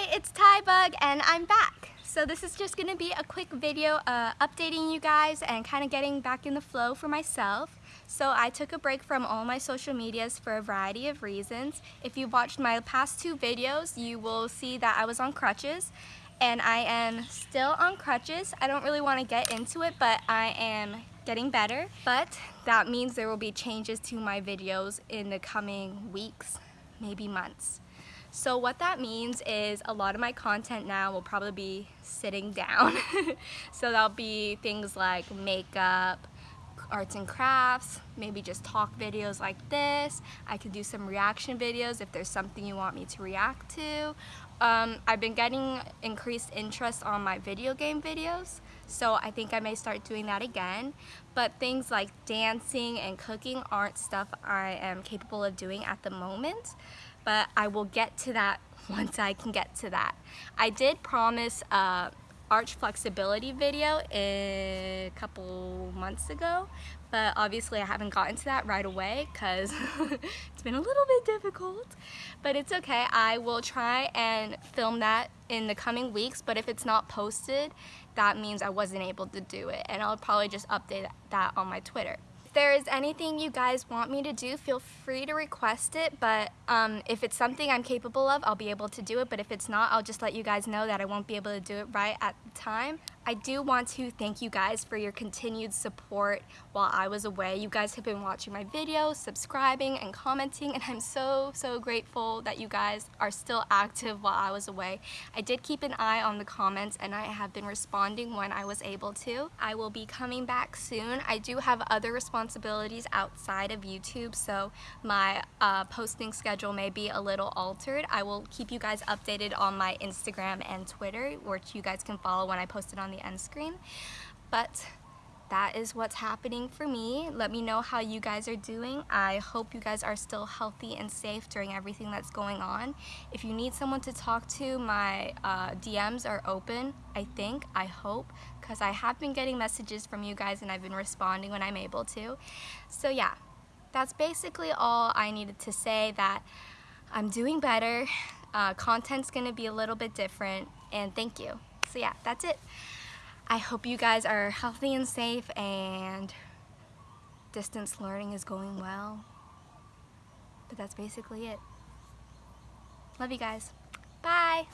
Hi, it's Tybug and I'm back. So this is just going to be a quick video uh, updating you guys and kind of getting back in the flow for myself. So I took a break from all my social medias for a variety of reasons. If you've watched my past two videos, you will see that I was on crutches and I am still on crutches. I don't really want to get into it, but I am getting better. But that means there will be changes to my videos in the coming weeks, maybe months. So what that means is a lot of my content now will probably be sitting down. so that'll be things like makeup, arts and crafts, maybe just talk videos like this. I could do some reaction videos if there's something you want me to react to. Um, I've been getting increased interest on my video game videos, so I think I may start doing that again. But things like dancing and cooking aren't stuff I am capable of doing at the moment but I will get to that once I can get to that. I did promise a arch flexibility video a couple months ago, but obviously I haven't gotten to that right away because it's been a little bit difficult. But it's okay, I will try and film that in the coming weeks, but if it's not posted, that means I wasn't able to do it, and I'll probably just update that on my Twitter. If there is anything you guys want me to do, feel free to request it, but um, if it's something I'm capable of, I'll be able to do it, but if it's not, I'll just let you guys know that I won't be able to do it right at the time. I do want to thank you guys for your continued support while I was away. You guys have been watching my videos, subscribing, and commenting, and I'm so, so grateful that you guys are still active while I was away. I did keep an eye on the comments, and I have been responding when I was able to. I will be coming back soon. I do have other responsibilities outside of YouTube, so my uh, posting schedule may be a little altered. I will keep you guys updated on my Instagram and Twitter, which you guys can follow when I post it on the the end screen. But that is what's happening for me. Let me know how you guys are doing. I hope you guys are still healthy and safe during everything that's going on. If you need someone to talk to, my uh, DMs are open, I think, I hope, because I have been getting messages from you guys and I've been responding when I'm able to. So yeah, that's basically all I needed to say that I'm doing better. Uh, content's gonna be a little bit different and thank you. So yeah, that's it. I hope you guys are healthy and safe and distance learning is going well. But that's basically it. Love you guys. Bye.